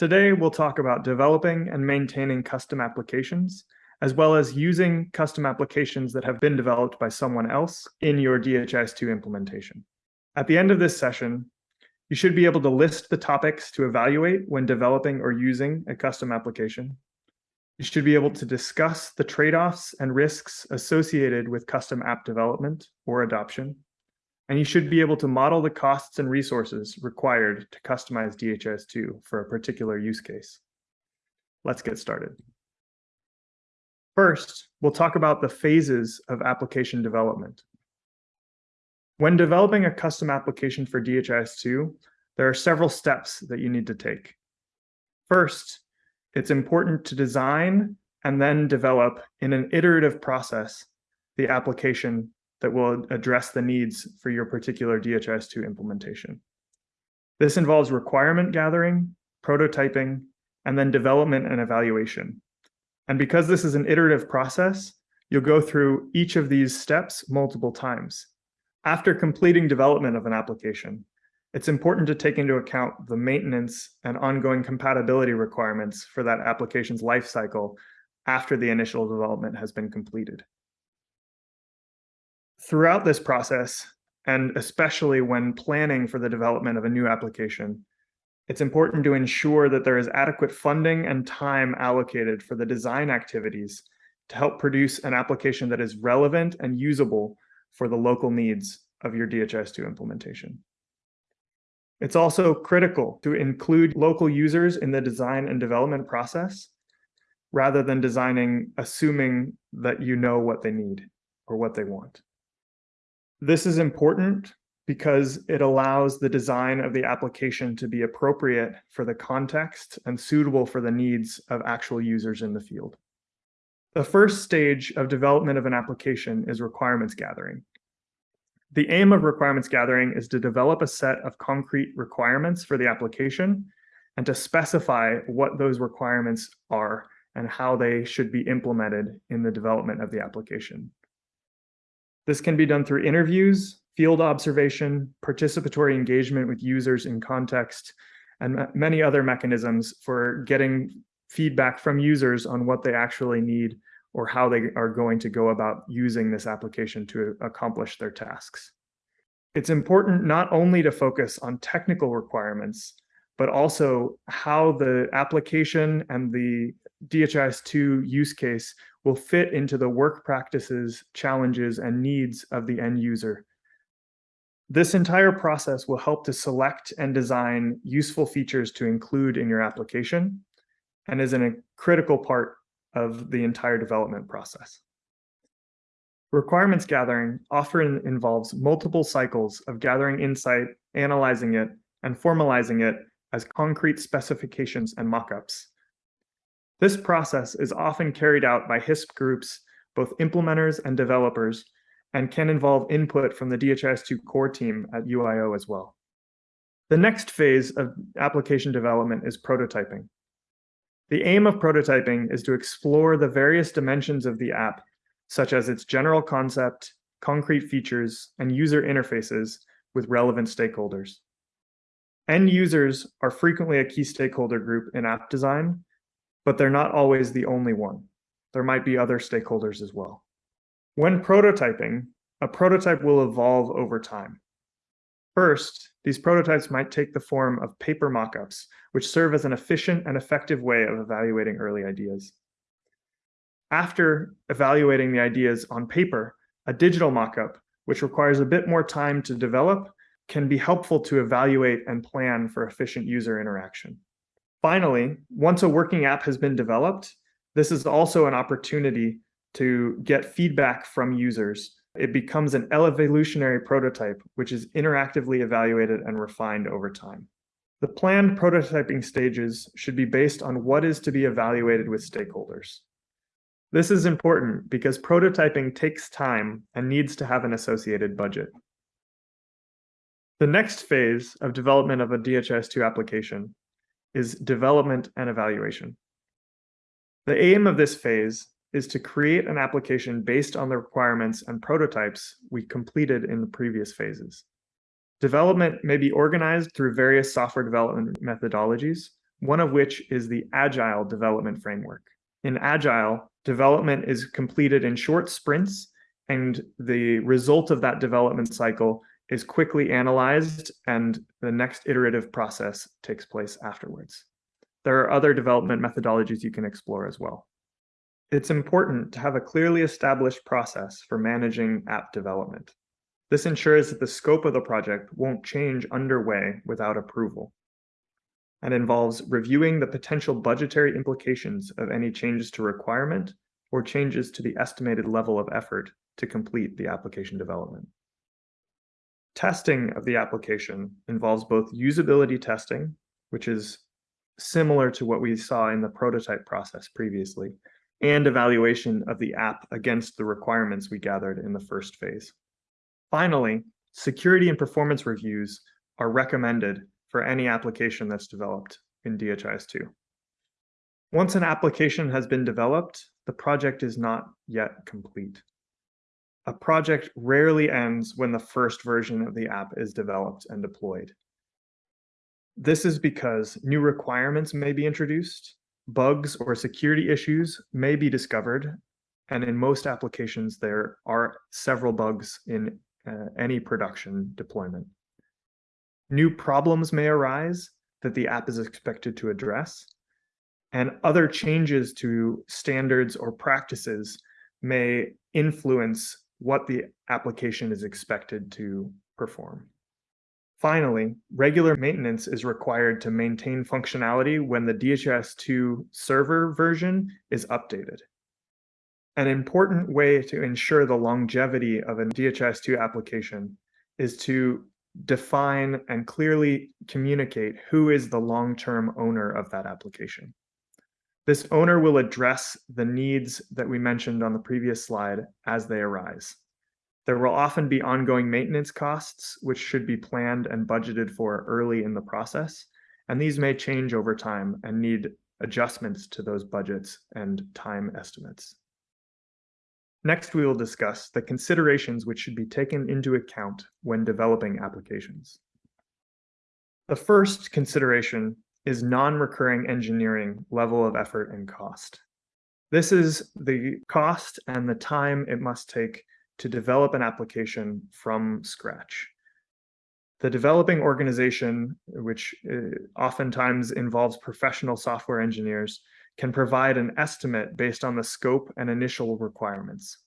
Today, we'll talk about developing and maintaining custom applications, as well as using custom applications that have been developed by someone else in your DHIS2 implementation. At the end of this session, you should be able to list the topics to evaluate when developing or using a custom application. You should be able to discuss the trade-offs and risks associated with custom app development or adoption. And you should be able to model the costs and resources required to customize DHIS2 for a particular use case. Let's get started. First, we'll talk about the phases of application development. When developing a custom application for DHIS2, there are several steps that you need to take. First, it's important to design and then develop in an iterative process the application that will address the needs for your particular DHIS2 implementation. This involves requirement gathering, prototyping, and then development and evaluation. And because this is an iterative process, you'll go through each of these steps multiple times. After completing development of an application, it's important to take into account the maintenance and ongoing compatibility requirements for that application's lifecycle after the initial development has been completed. Throughout this process, and especially when planning for the development of a new application, it's important to ensure that there is adequate funding and time allocated for the design activities to help produce an application that is relevant and usable for the local needs of your DHIS2 implementation. It's also critical to include local users in the design and development process rather than designing assuming that you know what they need or what they want. This is important because it allows the design of the application to be appropriate for the context and suitable for the needs of actual users in the field. The first stage of development of an application is requirements gathering. The aim of requirements gathering is to develop a set of concrete requirements for the application and to specify what those requirements are and how they should be implemented in the development of the application. This can be done through interviews, field observation, participatory engagement with users in context, and many other mechanisms for getting feedback from users on what they actually need or how they are going to go about using this application to accomplish their tasks. It's important not only to focus on technical requirements, but also how the application and the DHIS2 use case will fit into the work practices, challenges, and needs of the end user. This entire process will help to select and design useful features to include in your application and is a critical part of the entire development process. Requirements gathering often involves multiple cycles of gathering insight, analyzing it, and formalizing it as concrete specifications and mockups. This process is often carried out by HISP groups, both implementers and developers, and can involve input from the DHIS2 core team at UIO as well. The next phase of application development is prototyping. The aim of prototyping is to explore the various dimensions of the app, such as its general concept, concrete features, and user interfaces with relevant stakeholders. End users are frequently a key stakeholder group in app design, but they're not always the only one. There might be other stakeholders as well. When prototyping, a prototype will evolve over time. First, these prototypes might take the form of paper mockups, which serve as an efficient and effective way of evaluating early ideas. After evaluating the ideas on paper, a digital mockup, which requires a bit more time to develop, can be helpful to evaluate and plan for efficient user interaction. Finally, once a working app has been developed, this is also an opportunity to get feedback from users it becomes an evolutionary prototype, which is interactively evaluated and refined over time. The planned prototyping stages should be based on what is to be evaluated with stakeholders. This is important because prototyping takes time and needs to have an associated budget. The next phase of development of a DHIS2 application is development and evaluation. The aim of this phase is to create an application based on the requirements and prototypes we completed in the previous phases. Development may be organized through various software development methodologies, one of which is the Agile development framework. In Agile, development is completed in short sprints, and the result of that development cycle is quickly analyzed, and the next iterative process takes place afterwards. There are other development methodologies you can explore as well. It's important to have a clearly established process for managing app development. This ensures that the scope of the project won't change underway without approval and involves reviewing the potential budgetary implications of any changes to requirement or changes to the estimated level of effort to complete the application development. Testing of the application involves both usability testing, which is similar to what we saw in the prototype process previously, and evaluation of the app against the requirements we gathered in the first phase. Finally, security and performance reviews are recommended for any application that's developed in DHIS2. Once an application has been developed, the project is not yet complete. A project rarely ends when the first version of the app is developed and deployed. This is because new requirements may be introduced, bugs or security issues may be discovered, and in most applications, there are several bugs in uh, any production deployment. New problems may arise that the app is expected to address, and other changes to standards or practices may influence what the application is expected to perform. Finally, regular maintenance is required to maintain functionality when the DHIS2 server version is updated. An important way to ensure the longevity of a DHIS2 application is to define and clearly communicate who is the long-term owner of that application. This owner will address the needs that we mentioned on the previous slide as they arise. There will often be ongoing maintenance costs, which should be planned and budgeted for early in the process, and these may change over time and need adjustments to those budgets and time estimates. Next, we will discuss the considerations which should be taken into account when developing applications. The first consideration is non-recurring engineering level of effort and cost. This is the cost and the time it must take to develop an application from scratch. The developing organization, which uh, oftentimes involves professional software engineers, can provide an estimate based on the scope and initial requirements.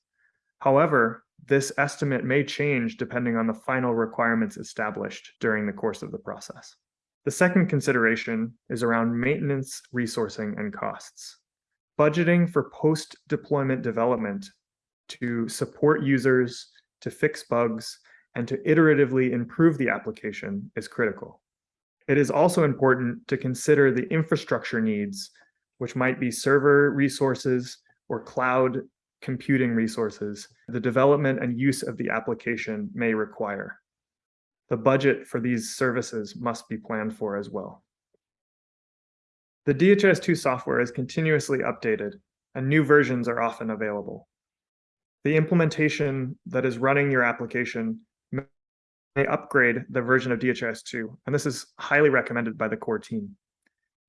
However, this estimate may change depending on the final requirements established during the course of the process. The second consideration is around maintenance, resourcing, and costs. Budgeting for post-deployment development to support users, to fix bugs, and to iteratively improve the application is critical. It is also important to consider the infrastructure needs which might be server resources or cloud computing resources the development and use of the application may require. The budget for these services must be planned for as well. The DHIS2 software is continuously updated and new versions are often available. The implementation that is running your application may upgrade the version of DHIS2, and this is highly recommended by the core team.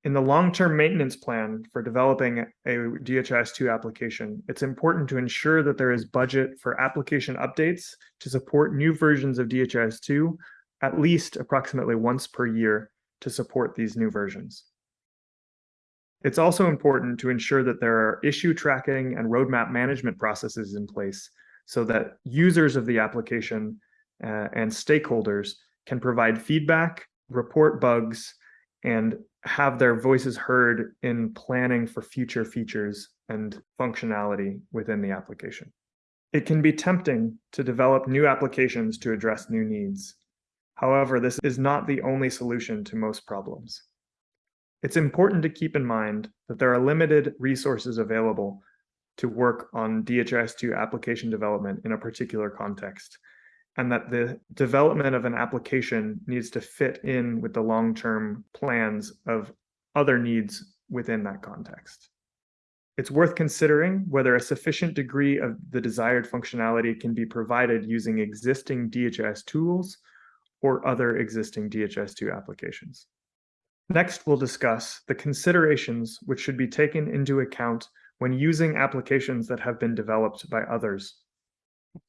In the long-term maintenance plan for developing a DHIS2 application, it's important to ensure that there is budget for application updates to support new versions of DHIS2 at least approximately once per year to support these new versions. It's also important to ensure that there are issue tracking and roadmap management processes in place so that users of the application uh, and stakeholders can provide feedback, report bugs, and have their voices heard in planning for future features and functionality within the application. It can be tempting to develop new applications to address new needs. However, this is not the only solution to most problems. It's important to keep in mind that there are limited resources available to work on DHIS2 application development in a particular context, and that the development of an application needs to fit in with the long-term plans of other needs within that context. It's worth considering whether a sufficient degree of the desired functionality can be provided using existing DHS tools or other existing DHIS2 applications. Next, we'll discuss the considerations which should be taken into account when using applications that have been developed by others.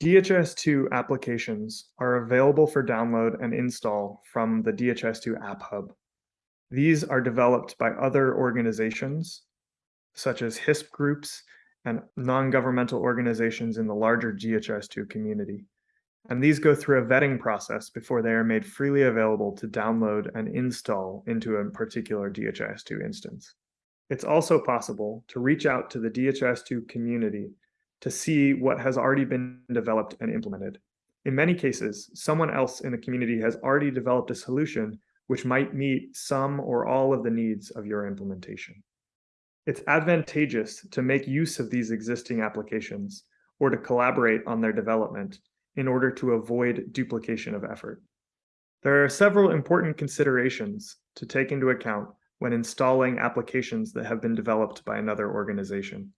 DHIS2 applications are available for download and install from the DHIS2 App Hub. These are developed by other organizations, such as HISP groups and non-governmental organizations in the larger DHIS2 community. And these go through a vetting process before they are made freely available to download and install into a particular DHIS2 instance. It's also possible to reach out to the DHIS2 community to see what has already been developed and implemented. In many cases, someone else in the community has already developed a solution which might meet some or all of the needs of your implementation. It's advantageous to make use of these existing applications or to collaborate on their development in order to avoid duplication of effort. There are several important considerations to take into account when installing applications that have been developed by another organization.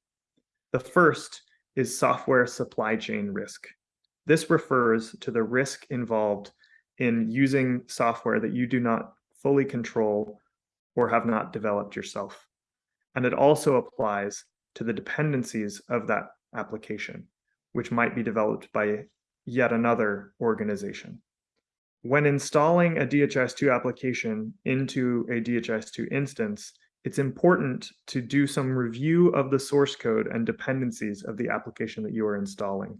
The first is software supply chain risk. This refers to the risk involved in using software that you do not fully control or have not developed yourself and it also applies to the dependencies of that application, which might be developed by yet another organization. When installing a DHIS2 application into a DHIS2 instance, it's important to do some review of the source code and dependencies of the application that you are installing,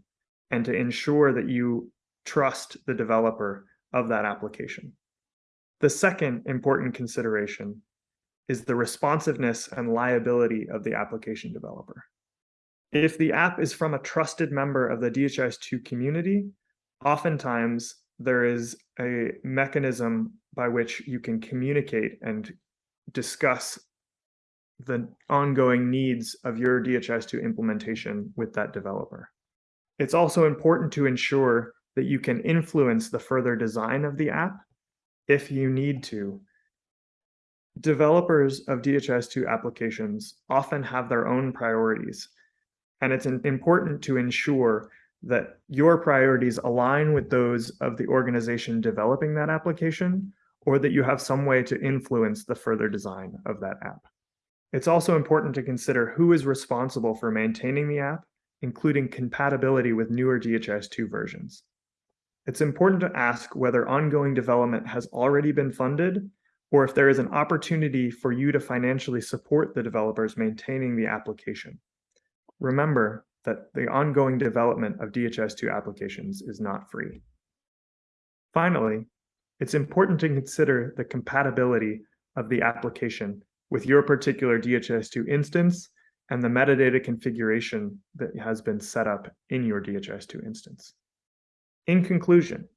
and to ensure that you trust the developer of that application. The second important consideration is the responsiveness and liability of the application developer. If the app is from a trusted member of the DHIS2 community, oftentimes there is a mechanism by which you can communicate and discuss the ongoing needs of your DHIS2 implementation with that developer. It's also important to ensure that you can influence the further design of the app if you need to developers of DHIS2 applications often have their own priorities, and it's important to ensure that your priorities align with those of the organization developing that application, or that you have some way to influence the further design of that app. It's also important to consider who is responsible for maintaining the app, including compatibility with newer DHIS2 versions. It's important to ask whether ongoing development has already been funded or if there is an opportunity for you to financially support the developers maintaining the application. Remember that the ongoing development of DHIS2 applications is not free. Finally, it's important to consider the compatibility of the application with your particular DHIS2 instance and the metadata configuration that has been set up in your DHIS2 instance. In conclusion,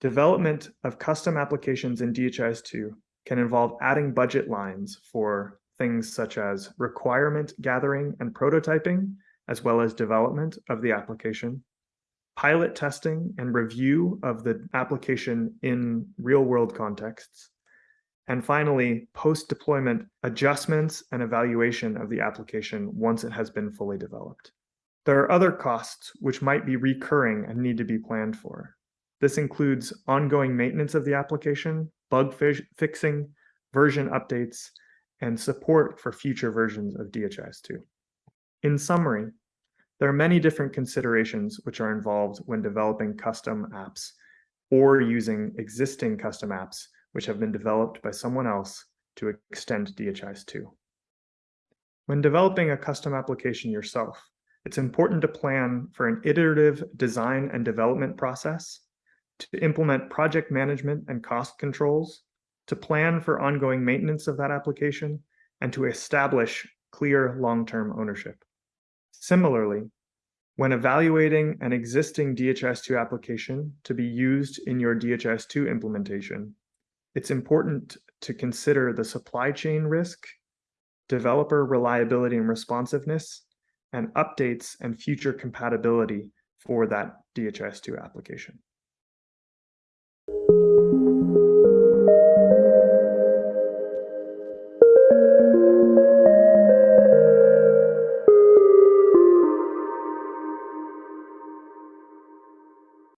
development of custom applications in DHIS2 can involve adding budget lines for things such as requirement gathering and prototyping, as well as development of the application, pilot testing and review of the application in real world contexts, and finally, post-deployment adjustments and evaluation of the application once it has been fully developed. There are other costs which might be recurring and need to be planned for. This includes ongoing maintenance of the application, bug fixing, version updates, and support for future versions of DHIS2. In summary, there are many different considerations which are involved when developing custom apps or using existing custom apps which have been developed by someone else to extend DHIS2. When developing a custom application yourself, it's important to plan for an iterative design and development process to implement project management and cost controls, to plan for ongoing maintenance of that application, and to establish clear long-term ownership. Similarly, when evaluating an existing DHIS2 application to be used in your DHIS2 implementation, it's important to consider the supply chain risk, developer reliability and responsiveness, and updates and future compatibility for that DHIS2 application.